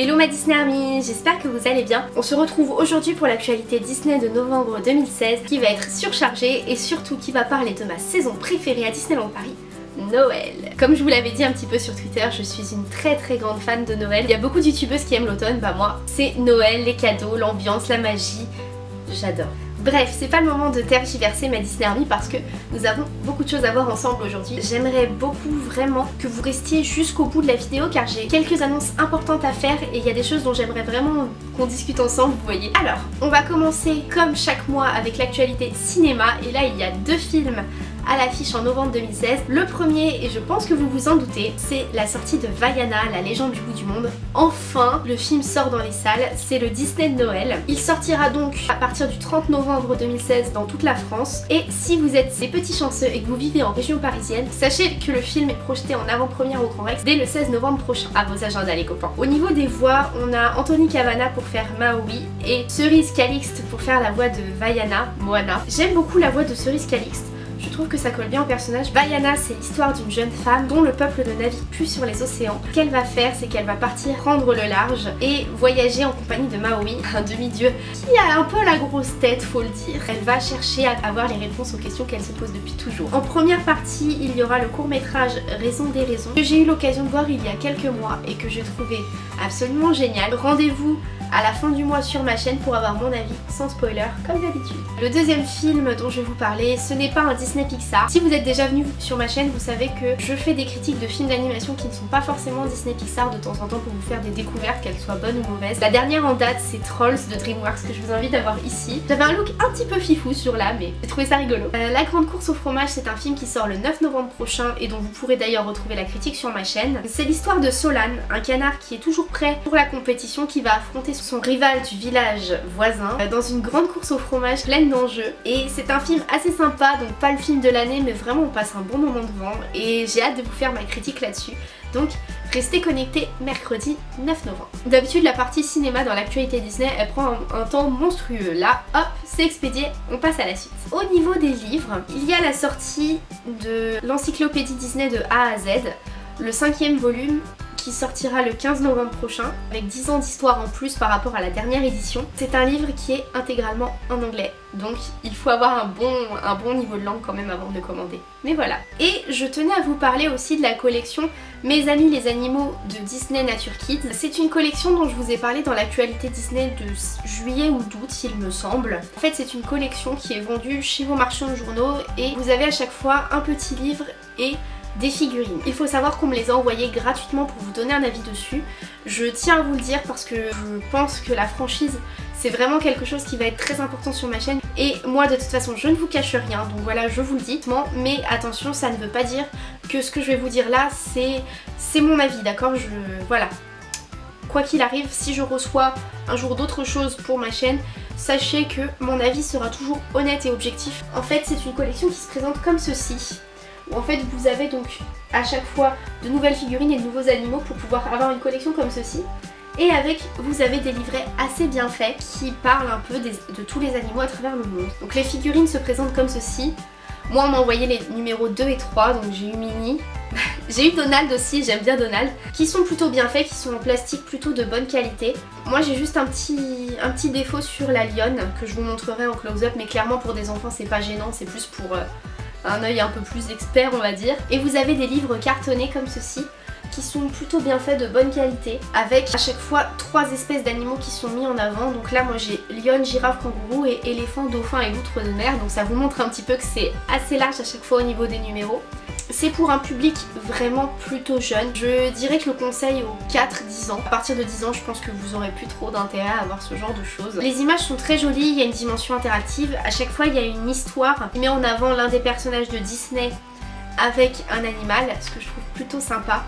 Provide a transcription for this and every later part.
Hello ma Disney Army, j'espère que vous allez bien. On se retrouve aujourd'hui pour l'actualité Disney de novembre 2016 qui va être surchargée et surtout qui va parler de ma saison préférée à Disneyland Paris, Noël. Comme je vous l'avais dit un petit peu sur Twitter, je suis une très très grande fan de Noël. Il y a beaucoup de youtubeuses qui aiment l'automne, bah moi c'est Noël, les cadeaux, l'ambiance, la magie, j'adore. Bref, c'est pas le moment de tergiverser ma Disney Army parce que nous avons beaucoup de choses à voir ensemble aujourd'hui. J'aimerais beaucoup vraiment que vous restiez jusqu'au bout de la vidéo car j'ai quelques annonces importantes à faire et il y a des choses dont j'aimerais vraiment qu'on discute ensemble, vous voyez. Alors, on va commencer comme chaque mois avec l'actualité cinéma et là il y a deux films à l'affiche en novembre 2016. Le premier, et je pense que vous vous en doutez, c'est la sortie de Vaiana, la légende du bout du monde. Enfin, le film sort dans les salles, c'est le Disney de Noël. Il sortira donc à partir du 30 novembre 2016 dans toute la France. Et si vous êtes des petits chanceux et que vous vivez en région parisienne, sachez que le film est projeté en avant-première au Grand Rex dès le 16 novembre prochain. À vos agendas les copains. Au niveau des voix, on a Anthony Cavana pour faire Maui et Cerise Calixte pour faire la voix de Vaiana, Moana. J'aime beaucoup la voix de Cerise Calixte. Je trouve que ça colle bien au personnage. Vaiana, c'est l'histoire d'une jeune femme dont le peuple ne navigue plus sur les océans. Ce qu'elle va faire, c'est qu'elle va partir prendre le large et voyager en compagnie de Maui, un demi-dieu qui a un peu la grosse tête, faut le dire. Elle va chercher à avoir les réponses aux questions qu'elle se pose depuis toujours. En première partie, il y aura le court-métrage Raison des raisons que j'ai eu l'occasion de voir il y a quelques mois et que j'ai trouvé absolument génial. Rendez-vous à la fin du mois sur ma chaîne pour avoir mon avis sans spoiler comme d'habitude. Le deuxième film dont je vais vous parler, ce n'est pas un Disney Pixar. Si vous êtes déjà venu sur ma chaîne, vous savez que je fais des critiques de films d'animation qui ne sont pas forcément Disney Pixar de temps en temps pour vous faire des découvertes, qu'elles soient bonnes ou mauvaises. La dernière en date, c'est Trolls de DreamWorks que je vous invite à voir ici. J'avais un look un petit peu fifou sur là, mais j'ai trouvé ça rigolo. Euh, la Grande Course au fromage, c'est un film qui sort le 9 novembre prochain et dont vous pourrez d'ailleurs retrouver la critique sur ma chaîne. C'est l'histoire de Solane, un canard qui est toujours prêt pour la compétition, qui va affronter son rival du village voisin euh, dans une grande course au fromage pleine d'enjeux. Et c'est un film assez sympa, donc pas le film de l'année, mais vraiment on passe un bon moment devant et j'ai hâte de vous faire ma critique là-dessus. Donc restez connectés mercredi 9 novembre. D'habitude la partie cinéma dans l'actualité Disney elle prend un, un, temps monstrueux. Là hop c'est expédié, on passe à la suite. Au niveau des livres, il y a la sortie de l'encyclopédie Disney de A à Z, le cinquième volume qui sortira le 15 novembre prochain avec 10 ans d'histoire en plus par rapport à la dernière édition. C'est un livre qui est intégralement en anglais donc il faut avoir un bon, un bon niveau de langue quand même avant de commander. Mais voilà. Et je tenais à vous parler aussi de la collection Mes amis les animaux de Disney Nature Kids. C'est une collection dont je vous ai parlé dans l'actualité Disney de juillet ou d'août il me semble. En fait c'est une collection qui est vendue chez vos marchands de journaux et vous avez à chaque fois un petit livre et des figurines. Il faut savoir qu'on me les a envoyées gratuitement pour vous donner un avis dessus. Je tiens à vous le dire parce que je pense que la franchise c'est vraiment quelque chose qui va être très important sur ma chaîne. Et moi de toute façon je ne vous cache rien donc voilà je vous le dis mais attention ça ne veut pas dire que ce que je vais vous dire là c'est mon avis d'accord? Je voilà. Quoi qu'il arrive si je reçois un jour d'autres choses pour ma chaîne sachez que mon avis sera toujours honnête et objectif. En fait c'est une collection qui se présente comme ceci en fait vous avez donc à chaque fois de nouvelles figurines et de nouveaux animaux pour pouvoir avoir une collection comme ceci et avec, vous avez des livrets assez bien faits qui parlent un peu de tous les animaux à travers le monde. Donc les figurines se présentent comme ceci. Moi on m'a envoyé les numéros 2 et 3, donc j'ai eu Minnie. j'ai eu Donald aussi, j'aime bien Donald. Qui sont plutôt bien faits, qui sont en plastique plutôt de bonne qualité. Moi j'ai juste un petit, un petit défaut sur la lionne que je vous montrerai en close-up, mais clairement pour des enfants c'est pas gênant, c'est plus pour... Euh, un œil un peu plus expert on va dire. Et vous avez des livres cartonnés comme ceci qui sont plutôt bien faits, de bonne qualité, avec à chaque fois trois espèces d'animaux qui sont mis en avant. Donc là moi j'ai lion, girafe, kangourou et éléphant, dauphin et loutre de mer. Donc ça vous montre un petit peu que c'est assez large à chaque fois au niveau des numéros. C'est pour un public vraiment plutôt jeune. Je dirais que le conseil aux 4-10 ans. À partir de 10 ans, je pense que vous aurez plus trop d'intérêt à avoir ce genre de choses. Les images sont très jolies, il y a une dimension interactive. À chaque fois, il y a une histoire qui met en avant l'un des personnages de Disney avec un animal, ce que je trouve plutôt sympa.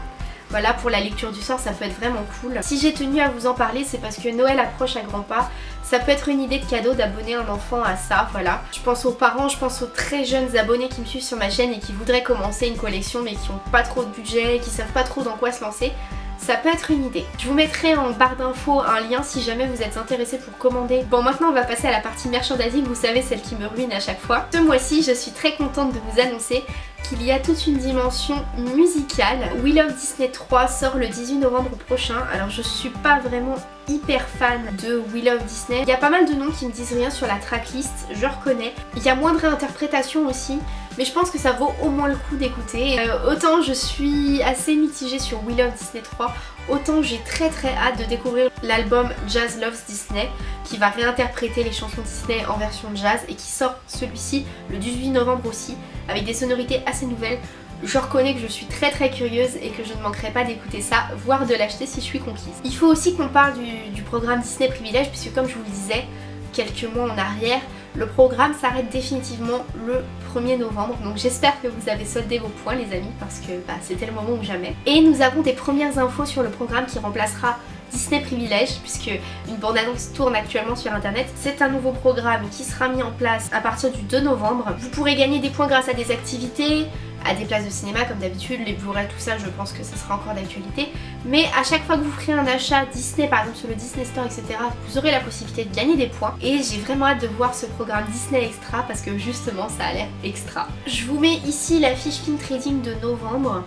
Voilà, pour la lecture du soir, ça peut être vraiment cool. Si j'ai tenu à vous en parler, c'est parce que Noël approche à grands pas. Ça peut être une idée de cadeau d'abonner un enfant à ça, voilà. Je pense aux parents, je pense aux très jeunes abonnés qui me suivent sur ma chaîne et qui voudraient commencer une collection mais qui n'ont pas trop de budget, qui savent pas trop dans quoi se lancer ça peut être une idée. Je vous mettrai en barre d'infos un lien si jamais vous êtes intéressé pour commander. Bon maintenant on va passer à la partie merchandising, vous savez celle qui me ruine à chaque fois. Ce mois-ci je suis très contente de vous annoncer qu'il y a toute une dimension musicale. We Love Disney 3 sort le 18 novembre prochain. Alors je suis pas vraiment hyper fan de We Love Disney. Il y a pas mal de noms qui me disent rien sur la tracklist, je reconnais. Il y a moins de réinterprétations aussi, mais je pense que ça vaut au moins le coup d'écouter. Euh, autant je suis assez mitigée sur We Love Disney 3, autant j'ai très très hâte de découvrir l'album Jazz Loves Disney qui va réinterpréter les chansons Disney en version jazz et qui sort celui-ci le 18 novembre aussi avec des sonorités assez nouvelles. Je reconnais que je suis très très curieuse et que je ne manquerai pas d'écouter ça, voire de l'acheter si je suis conquise. Il faut aussi qu'on parle du, programme Disney Privilège puisque comme je vous le disais, quelques mois en arrière, le programme s'arrête définitivement le 1er novembre. Donc j'espère que vous avez soldé vos points les amis parce que bah, c'était le moment ou jamais. Et nous avons des premières infos sur le programme qui remplacera Disney Privilège puisque une bande-annonce tourne actuellement sur internet. C'est un nouveau programme qui sera mis en place à partir du 2 novembre. Vous pourrez gagner des points grâce à des activités, à des places de cinéma comme d'habitude, les Blu-ray, tout ça, je pense que ça sera encore d'actualité. Mais à chaque fois que vous ferez un achat Disney, par exemple sur le Disney Store, etc., vous aurez la possibilité de gagner des points. Et j'ai vraiment hâte de voir ce programme Disney Extra parce que justement, ça a l'air extra. Je vous mets ici la fiche Film Trading de novembre.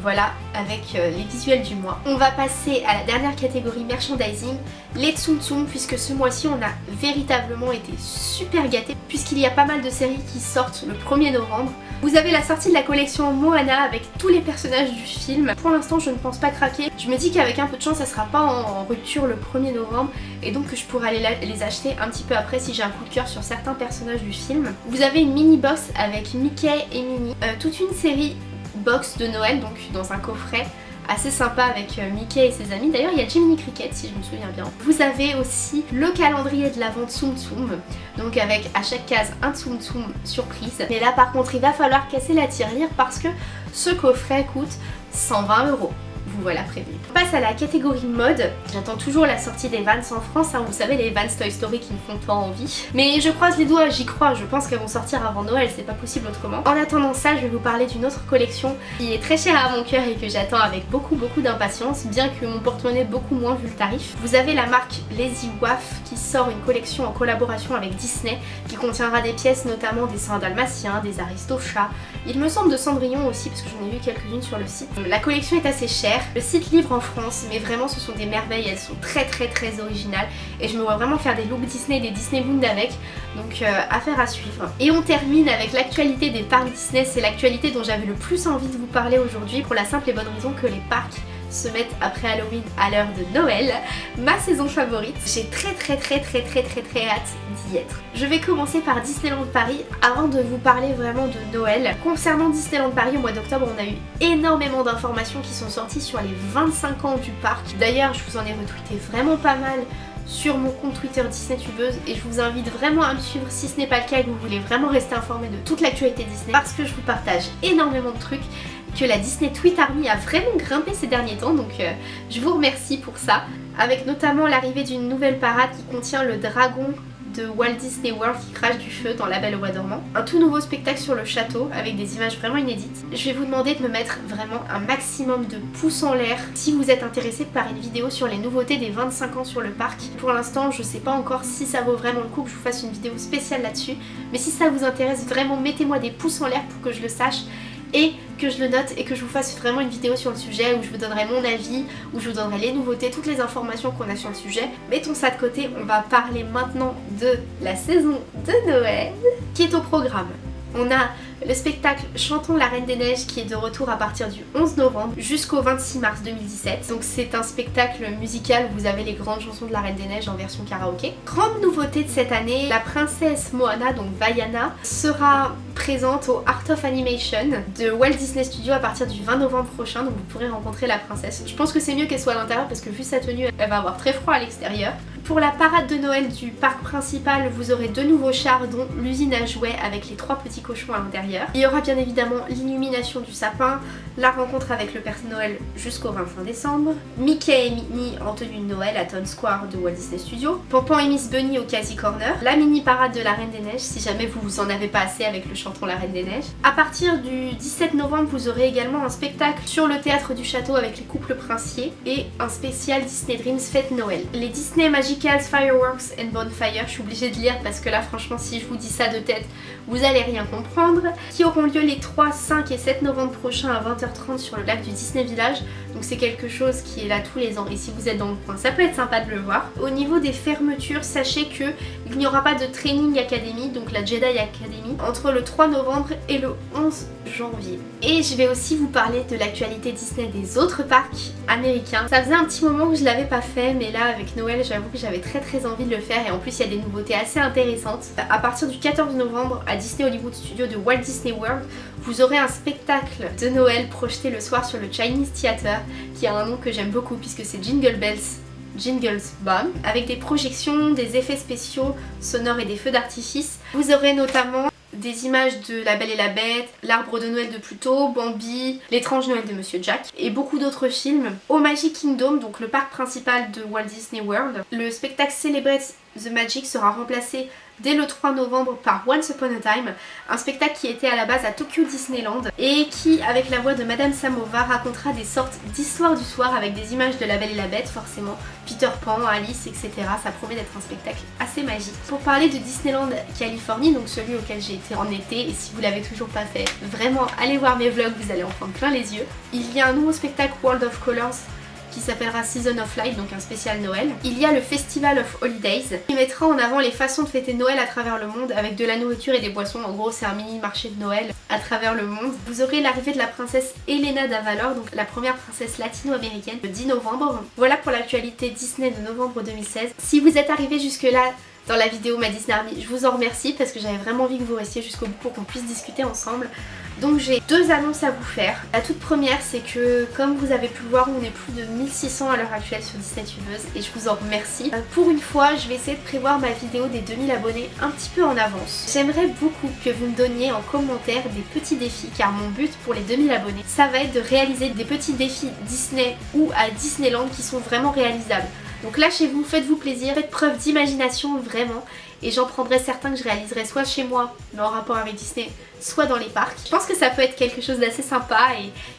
Voilà, avec euh, les visuels du mois. On va passer à la dernière catégorie merchandising, les Tsum Tsum, puisque ce mois-ci on a véritablement été super gâtés, puisqu'il y a pas mal de séries qui sortent le 1er novembre. Vous avez la sortie de la collection Moana avec tous les personnages du film. Pour l'instant je ne pense pas craquer. Je me dis qu'avec un peu de chance ça sera pas en rupture le 1er novembre et donc je pourrai aller les acheter un petit peu après si j'ai un coup de cœur sur certains personnages du film. Vous avez une mini box avec Mickey et Minnie, euh, toute une série box de Noël, donc dans un coffret assez sympa avec euh, Mickey et ses amis. D'ailleurs, il y a Jiminy Cricket si je me souviens bien. Vous avez aussi le calendrier de la Tsum Tsum, donc avec à chaque case un Tsum Tsum surprise. Mais là, par contre, il va falloir casser la tirelire parce que ce coffret coûte 120 euros vous voilà prévu. On passe à la catégorie mode. J'attends toujours la sortie des Vans en France, hein. vous savez les Vans Toy Story qui me font pas envie. Mais je croise les doigts, j'y crois, je pense qu'elles vont sortir avant Noël, c'est pas possible autrement. En attendant ça, je vais vous parler d'une autre collection qui est très chère à mon cœur et que j'attends avec beaucoup beaucoup d'impatience, bien que mon porte-monnaie beaucoup moins vu le tarif. Vous avez la marque Lazy Waff qui sort une collection en collaboration avec Disney qui contiendra des pièces notamment des saints dalmatiens, des aristochats, il me semble de Cendrillon aussi parce que j'en ai vu quelques-unes sur le site. La collection est assez chère, le site livre en France, mais vraiment ce sont des merveilles, elles sont très très très originales. Et je me vois vraiment faire des looks Disney et des Disney Moon avec, donc euh, affaire à suivre. Et on termine avec l'actualité des parcs Disney, c'est l'actualité dont j'avais le plus envie de vous parler aujourd'hui pour la simple et bonne raison que les parcs se mettent après Halloween à l'heure de Noël, ma saison favorite. J'ai très très très très très très très hâte d'y être. Je vais commencer par Disneyland Paris avant de vous parler vraiment de Noël. Concernant Disneyland Paris au mois d'octobre, on a eu énormément d'informations qui sont sorties sur les 25 ans du parc. D'ailleurs, je vous en ai retweeté vraiment pas mal sur mon compte Twitter Disney Tubeuse et je vous invite vraiment à me suivre si ce n'est pas le cas et que vous voulez vraiment rester informé de toute l'actualité Disney parce que je vous partage énormément de trucs que la Disney Tweet Army a vraiment grimpé ces derniers temps donc euh, je vous remercie pour ça avec notamment l'arrivée d'une nouvelle parade qui contient le dragon de Walt Disney World qui crache du feu dans La Belle au Bois. Un tout nouveau spectacle sur le château avec des images vraiment inédites. Je vais vous demander de me mettre vraiment un maximum de pouces en l'air si vous êtes intéressé par une vidéo sur les nouveautés des 25 ans sur le parc. Pour l'instant je sais pas encore si ça vaut vraiment le coup que je vous fasse une vidéo spéciale là-dessus mais si ça vous intéresse vraiment mettez-moi des pouces en l'air pour que je le sache et que je le note et que je vous fasse vraiment une vidéo sur le sujet où je vous donnerai mon avis, où je vous donnerai les nouveautés, toutes les informations qu'on a sur le sujet. Mettons ça de côté, on va parler maintenant de la saison de Noël qui est au programme. On a le spectacle Chantons la Reine des Neiges qui est de retour à partir du 11 novembre jusqu'au 26 mars 2017. Donc c'est un spectacle musical où vous avez les grandes chansons de la Reine des Neiges en version karaoké. Grande nouveauté de cette année, la princesse Moana, donc Vaiana, sera présente au Art of Animation de Walt Disney Studios à partir du 20 novembre prochain donc vous pourrez rencontrer la princesse. Je pense que c'est mieux qu'elle soit à l'intérieur parce que vu sa tenue elle va avoir très froid à l'extérieur. Pour la parade de Noël du parc principal, vous aurez deux nouveaux chars dont l'usine à jouets avec les trois petits cochons à l'intérieur. Il y aura bien évidemment l'illumination du sapin, la rencontre avec le Père Noël jusqu'au 25 décembre, Mickey et Minnie en tenue de Noël à Town Square de Walt Disney Studios, Pampan et Miss Bunny au Casey Corner, la mini parade de la Reine des Neiges si jamais vous en avez pas assez avec le chanton La Reine des Neiges. A partir du 17 novembre, vous aurez également un spectacle sur le théâtre du château avec les couples princiers et un spécial Disney Dreams Fête Noël. Les Disney Magic Fireworks and Bonfire, je suis obligée de lire parce que là franchement si je vous dis ça de tête, vous allez rien comprendre, qui auront lieu les 3, 5 et 7 novembre prochains à 20h30 sur le lac du Disney Village. Donc c'est quelque chose qui est là tous les ans et si vous êtes dans le coin, ça peut être sympa de le voir. Au niveau des fermetures, sachez que il n'y aura pas de Training Academy, donc la Jedi Academy, entre le 3 novembre et le 11 janvier. Et je vais aussi vous parler de l'actualité Disney des autres parcs américains. Ça faisait un petit moment que je l'avais pas fait, mais là avec Noël, j'avoue que j'avais très très envie de le faire et en plus il y a des nouveautés assez intéressantes. À partir du 14 novembre à Disney Hollywood Studio de Walt Disney World, vous aurez un spectacle de Noël projeté le soir sur le Chinese Theater, qui a un nom que j'aime beaucoup puisque c'est Jingle Bells Jingles Bomb avec des projections, des effets spéciaux sonores et des feux d'artifice. Vous aurez notamment des images de La Belle et la Bête, L'Arbre de Noël de Pluto, Bambi, L'étrange Noël de Monsieur Jack et beaucoup d'autres films. Au Magic Kingdom, donc le parc principal de Walt Disney World, le spectacle Celebrate the Magic sera remplacé dès le 3 novembre par Once Upon a Time, un spectacle qui était à la base à Tokyo Disneyland et qui, avec la voix de Madame Samova, racontera des sortes d'histoires du soir avec des images de La Belle et la Bête, forcément, Peter Pan, Alice, etc. Ça promet d'être un spectacle assez magique. Pour parler de Disneyland Californie, donc celui auquel j'ai été en été, et si vous l'avez toujours pas fait, vraiment allez voir mes vlogs, vous allez en prendre plein les yeux. Il y a un nouveau spectacle World of Colors qui s'appellera Season of Light, donc un spécial Noël. Il y a le Festival of Holidays qui mettra en avant les façons de fêter Noël à travers le monde avec de la nourriture et des boissons. En gros c'est un mini marché de Noël à travers le monde. Vous aurez l'arrivée de la princesse Elena d'Avalor, donc la première princesse latino-américaine, le 10 novembre. Voilà pour l'actualité Disney de novembre 2016. Si vous êtes arrivé jusque là dans la vidéo ma Disney Army, je vous en remercie parce que j'avais vraiment envie que vous restiez jusqu'au bout pour qu'on puisse discuter ensemble. Donc j'ai deux annonces à vous faire. La toute première c'est que comme vous avez pu le voir on est plus de 1600 à l'heure actuelle sur Disney Tubeuse et je vous en remercie. Euh, pour une fois je vais essayer de prévoir ma vidéo des 2000 abonnés un petit peu en avance. J'aimerais beaucoup que vous me donniez en commentaire des petits défis car mon but pour les 2000 abonnés ça va être de réaliser des petits défis Disney ou à Disneyland qui sont vraiment réalisables. Donc lâchez-vous, faites-vous plaisir, faites preuve d'imagination vraiment et j'en prendrai certains que je réaliserai soit chez moi, mais en rapport avec Disney, soit dans les parcs. Je pense que ça peut être quelque chose d'assez sympa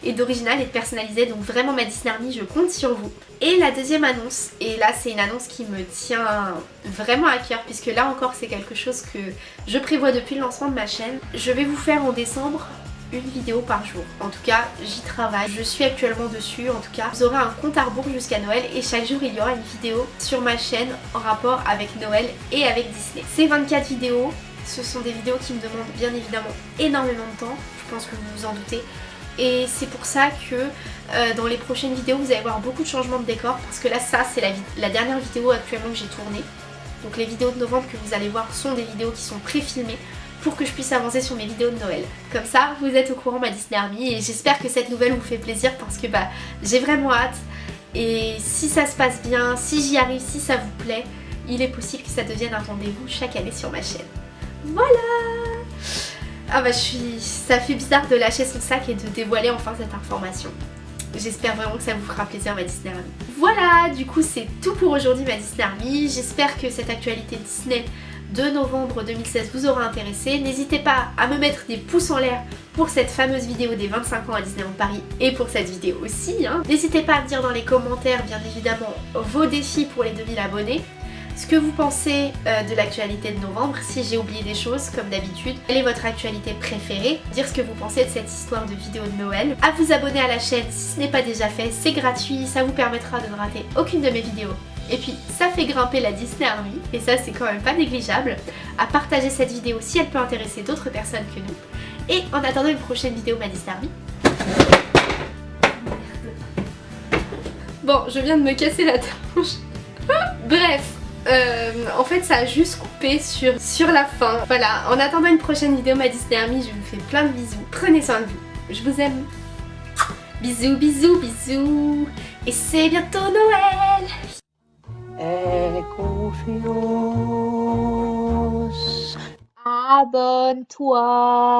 et, d'original et de personnalisé, donc vraiment ma Disney Army, je compte sur vous. Et la deuxième annonce, et là c'est une annonce qui me tient vraiment à cœur, puisque là encore c'est quelque chose que je prévois depuis le lancement de ma chaîne. Je vais vous faire en décembre une vidéo par jour. En tout cas, j'y travaille. Je suis actuellement dessus. En tout cas, vous aurez un compte à rebours jusqu'à Noël et chaque jour, il y aura une vidéo sur ma chaîne en rapport avec Noël et avec Disney. Ces 24 vidéos, ce sont des vidéos qui me demandent bien évidemment énormément de temps. Je pense que vous vous en doutez. Et c'est pour ça que euh, dans les prochaines vidéos, vous allez voir beaucoup de changements de décor parce que là, ça, c'est la, la dernière vidéo actuellement que j'ai tournée. Donc les vidéos de novembre que vous allez voir sont des vidéos qui sont pré-filmées pour que je puisse avancer sur mes vidéos de Noël. Comme ça, vous êtes au courant ma Disney Army et j'espère que cette nouvelle vous fait plaisir parce que bah j'ai vraiment hâte et si ça se passe bien, si j'y arrive, si ça vous plaît, il est possible que ça devienne un rendez-vous chaque année sur ma chaîne. Voilà Ah bah je suis... ça fait bizarre de lâcher son sac et de dévoiler enfin cette information. J'espère vraiment que ça vous fera plaisir ma Disney Army. Voilà, du coup c'est tout pour aujourd'hui ma Disney Army. J'espère que cette actualité Disney de novembre 2016 vous aura intéressé. N'hésitez pas à me mettre des pouces en l'air pour cette fameuse vidéo des 25 ans à Disneyland Paris et pour cette vidéo aussi. Hein. N'hésitez pas à me dire dans les commentaires bien évidemment vos défis pour les 2000 abonnés ce que vous pensez euh, de l'actualité de novembre, si j'ai oublié des choses comme d'habitude, quelle est votre actualité préférée, dire ce que vous pensez de cette histoire de vidéo de Noël, à vous abonner à la chaîne si ce n'est pas déjà fait, c'est gratuit, ça vous permettra de ne rater aucune de mes vidéos et puis ça fait grimper la Disney Army, et ça c'est quand même pas négligeable, à partager cette vidéo si elle peut intéresser d'autres personnes que nous. Et en attendant une prochaine vidéo ma Disney Army. Bon, je viens de me casser la tronche. Bref, euh, en fait ça a juste coupé sur, sur la fin. Voilà, en attendant une prochaine vidéo ma Disney Army, je vous fais plein de bisous. Prenez soin de vous. Je vous aime. Bisous, bisous, bisous. Et c'est bientôt Noël Abenteuer